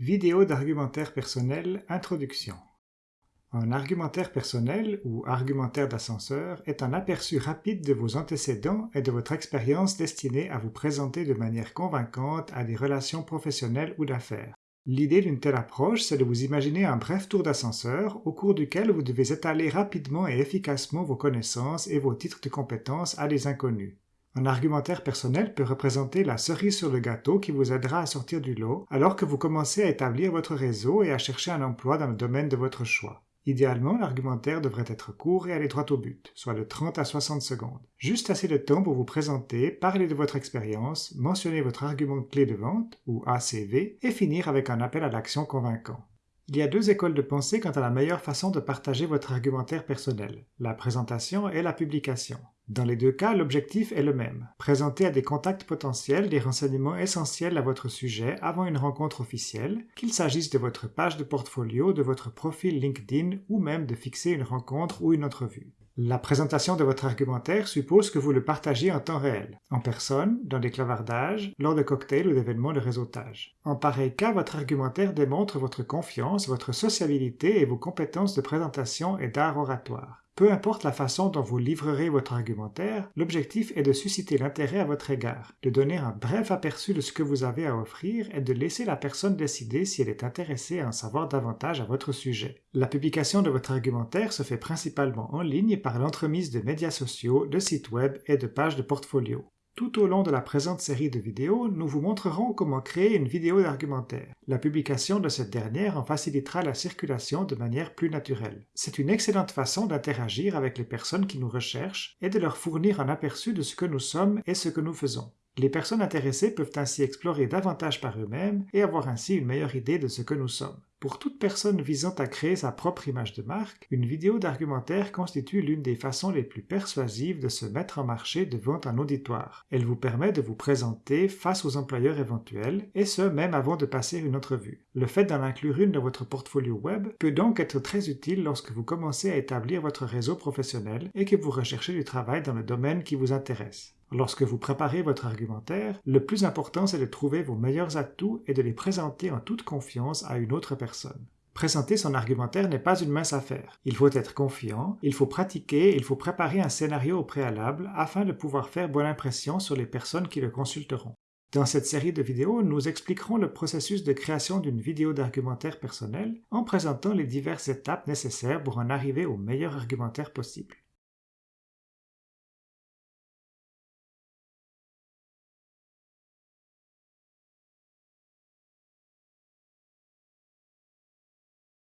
Vidéo d'argumentaire personnel Introduction Un argumentaire personnel ou argumentaire d'ascenseur est un aperçu rapide de vos antécédents et de votre expérience destinée à vous présenter de manière convaincante à des relations professionnelles ou d'affaires. L'idée d'une telle approche, c'est de vous imaginer un bref tour d'ascenseur au cours duquel vous devez étaler rapidement et efficacement vos connaissances et vos titres de compétences à des inconnus. Un argumentaire personnel peut représenter la cerise sur le gâteau qui vous aidera à sortir du lot alors que vous commencez à établir votre réseau et à chercher un emploi dans le domaine de votre choix. Idéalement, l'argumentaire devrait être court et aller droit au but, soit de 30 à 60 secondes. Juste assez de temps pour vous présenter, parler de votre expérience, mentionner votre argument clé de vente, ou ACV, et finir avec un appel à l'action convaincant. Il y a deux écoles de pensée quant à la meilleure façon de partager votre argumentaire personnel, la présentation et la publication. Dans les deux cas, l'objectif est le même, présenter à des contacts potentiels des renseignements essentiels à votre sujet avant une rencontre officielle, qu'il s'agisse de votre page de portfolio, de votre profil LinkedIn ou même de fixer une rencontre ou une entrevue. La présentation de votre argumentaire suppose que vous le partagiez en temps réel, en personne, dans des clavardages, lors de cocktails ou d'événements de réseautage. En pareil cas, votre argumentaire démontre votre confiance, votre sociabilité et vos compétences de présentation et d'art oratoire. Peu importe la façon dont vous livrerez votre argumentaire, l'objectif est de susciter l'intérêt à votre égard, de donner un bref aperçu de ce que vous avez à offrir et de laisser la personne décider si elle est intéressée à en savoir davantage à votre sujet. La publication de votre argumentaire se fait principalement en ligne par l'entremise de médias sociaux, de sites web et de pages de portfolio. Tout au long de la présente série de vidéos, nous vous montrerons comment créer une vidéo d'argumentaire. La publication de cette dernière en facilitera la circulation de manière plus naturelle. C'est une excellente façon d'interagir avec les personnes qui nous recherchent et de leur fournir un aperçu de ce que nous sommes et ce que nous faisons. Les personnes intéressées peuvent ainsi explorer davantage par eux-mêmes et avoir ainsi une meilleure idée de ce que nous sommes. Pour toute personne visant à créer sa propre image de marque, une vidéo d'argumentaire constitue l'une des façons les plus persuasives de se mettre en marché devant un auditoire. Elle vous permet de vous présenter face aux employeurs éventuels, et ce même avant de passer une entrevue. Le fait d'en inclure une dans votre portfolio web peut donc être très utile lorsque vous commencez à établir votre réseau professionnel et que vous recherchez du travail dans le domaine qui vous intéresse. Lorsque vous préparez votre argumentaire, le plus important c'est de trouver vos meilleurs atouts et de les présenter en toute confiance à une autre personne. Présenter son argumentaire n'est pas une mince affaire. Il faut être confiant, il faut pratiquer, il faut préparer un scénario au préalable afin de pouvoir faire bonne impression sur les personnes qui le consulteront. Dans cette série de vidéos, nous expliquerons le processus de création d'une vidéo d'argumentaire personnel en présentant les diverses étapes nécessaires pour en arriver au meilleur argumentaire possible.